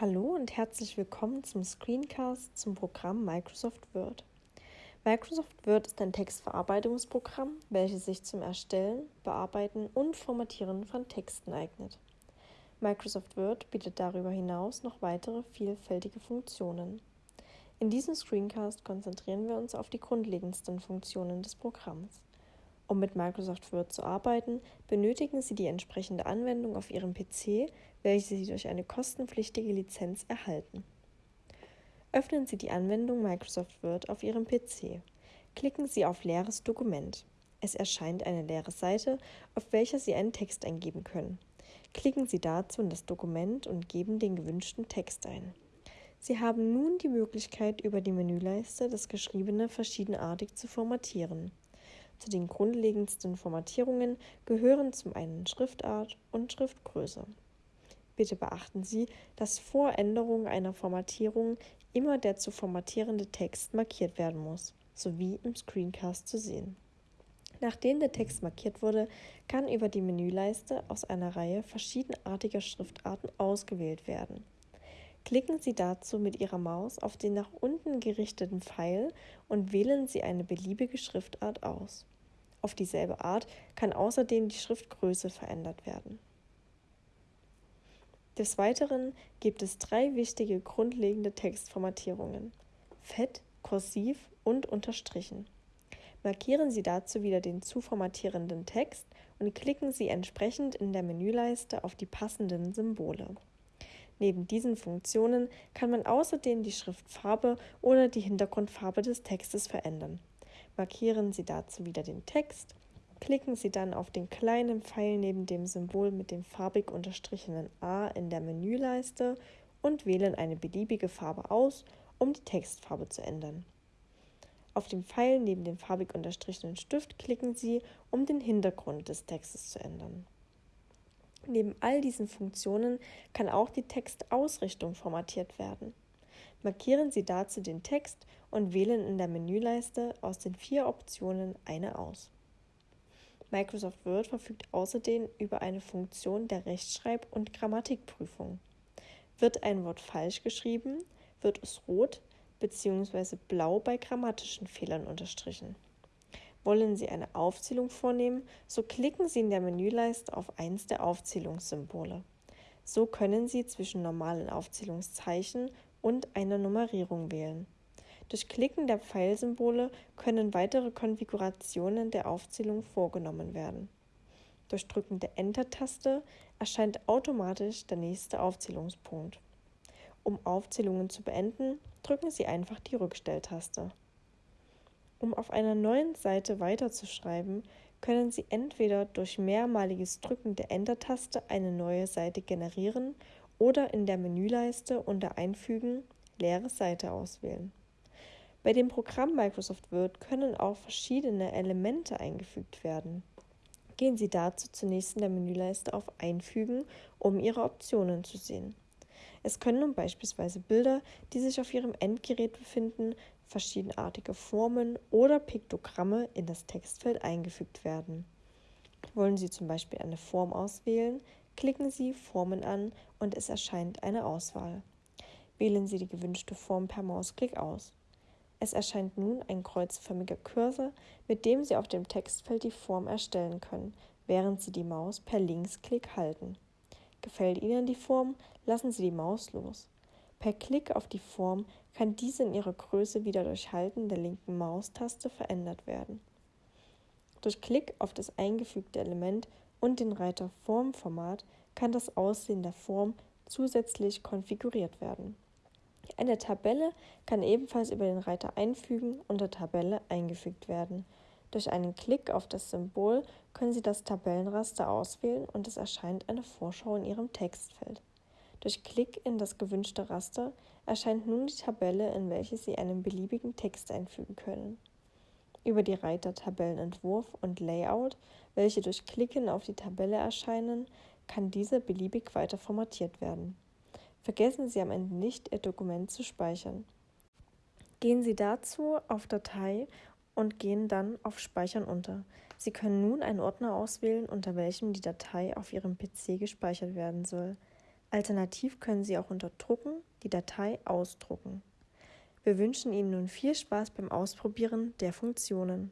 Hallo und herzlich willkommen zum Screencast zum Programm Microsoft Word. Microsoft Word ist ein Textverarbeitungsprogramm, welches sich zum Erstellen, Bearbeiten und Formatieren von Texten eignet. Microsoft Word bietet darüber hinaus noch weitere vielfältige Funktionen. In diesem Screencast konzentrieren wir uns auf die grundlegendsten Funktionen des Programms. Um mit Microsoft Word zu arbeiten, benötigen Sie die entsprechende Anwendung auf Ihrem PC, welche Sie durch eine kostenpflichtige Lizenz erhalten. Öffnen Sie die Anwendung Microsoft Word auf Ihrem PC. Klicken Sie auf Leeres Dokument. Es erscheint eine leere Seite, auf welcher Sie einen Text eingeben können. Klicken Sie dazu in das Dokument und geben den gewünschten Text ein. Sie haben nun die Möglichkeit, über die Menüleiste das Geschriebene verschiedenartig zu formatieren. Zu den grundlegendsten Formatierungen gehören zum einen Schriftart und Schriftgröße. Bitte beachten Sie, dass vor Änderung einer Formatierung immer der zu formatierende Text markiert werden muss, sowie im Screencast zu sehen. Nachdem der Text markiert wurde, kann über die Menüleiste aus einer Reihe verschiedenartiger Schriftarten ausgewählt werden. Klicken Sie dazu mit Ihrer Maus auf den nach unten gerichteten Pfeil und wählen Sie eine beliebige Schriftart aus. Auf dieselbe Art kann außerdem die Schriftgröße verändert werden. Des Weiteren gibt es drei wichtige grundlegende Textformatierungen: Fett, Kursiv und Unterstrichen. Markieren Sie dazu wieder den zu formatierenden Text und klicken Sie entsprechend in der Menüleiste auf die passenden Symbole. Neben diesen Funktionen kann man außerdem die Schriftfarbe oder die Hintergrundfarbe des Textes verändern. Markieren Sie dazu wieder den Text, klicken Sie dann auf den kleinen Pfeil neben dem Symbol mit dem farbig unterstrichenen A in der Menüleiste und wählen eine beliebige Farbe aus, um die Textfarbe zu ändern. Auf dem Pfeil neben dem farbig unterstrichenen Stift klicken Sie, um den Hintergrund des Textes zu ändern. Neben all diesen Funktionen kann auch die Textausrichtung formatiert werden. Markieren Sie dazu den Text und wählen in der Menüleiste aus den vier Optionen eine aus. Microsoft Word verfügt außerdem über eine Funktion der Rechtschreib- und Grammatikprüfung. Wird ein Wort falsch geschrieben, wird es rot bzw. blau bei grammatischen Fehlern unterstrichen. Wollen Sie eine Aufzählung vornehmen, so klicken Sie in der Menüleiste auf eins der Aufzählungssymbole. So können Sie zwischen normalen Aufzählungszeichen und einer Nummerierung wählen. Durch Klicken der Pfeilsymbole können weitere Konfigurationen der Aufzählung vorgenommen werden. Durch Drücken der Enter-Taste erscheint automatisch der nächste Aufzählungspunkt. Um Aufzählungen zu beenden, drücken Sie einfach die Rückstelltaste. Um auf einer neuen Seite weiterzuschreiben, können Sie entweder durch mehrmaliges Drücken der Enter-Taste eine neue Seite generieren oder in der Menüleiste unter Einfügen leere Seite auswählen. Bei dem Programm Microsoft Word können auch verschiedene Elemente eingefügt werden. Gehen Sie dazu zunächst in der Menüleiste auf Einfügen, um Ihre Optionen zu sehen. Es können nun beispielsweise Bilder, die sich auf Ihrem Endgerät befinden, verschiedenartige Formen oder Piktogramme in das Textfeld eingefügt werden. Wollen Sie zum Beispiel eine Form auswählen, Klicken Sie Formen an und es erscheint eine Auswahl. Wählen Sie die gewünschte Form per Mausklick aus. Es erscheint nun ein kreuzförmiger Cursor, mit dem Sie auf dem Textfeld die Form erstellen können, während Sie die Maus per Linksklick halten. Gefällt Ihnen die Form, lassen Sie die Maus los. Per Klick auf die Form kann diese in ihrer Größe wieder durch Halten der linken Maustaste verändert werden. Durch Klick auf das eingefügte Element und den Reiter Formformat kann das Aussehen der Form zusätzlich konfiguriert werden. Eine Tabelle kann ebenfalls über den Reiter Einfügen unter Tabelle eingefügt werden. Durch einen Klick auf das Symbol können Sie das Tabellenraster auswählen und es erscheint eine Vorschau in Ihrem Textfeld. Durch Klick in das gewünschte Raster erscheint nun die Tabelle, in welche Sie einen beliebigen Text einfügen können. Über die Reiter Tabellenentwurf und Layout, welche durch Klicken auf die Tabelle erscheinen, kann diese beliebig weiter formatiert werden. Vergessen Sie am Ende nicht, Ihr Dokument zu speichern. Gehen Sie dazu auf Datei und gehen dann auf Speichern unter. Sie können nun einen Ordner auswählen, unter welchem die Datei auf Ihrem PC gespeichert werden soll. Alternativ können Sie auch unter Drucken die Datei ausdrucken. Wir wünschen Ihnen nun viel Spaß beim Ausprobieren der Funktionen.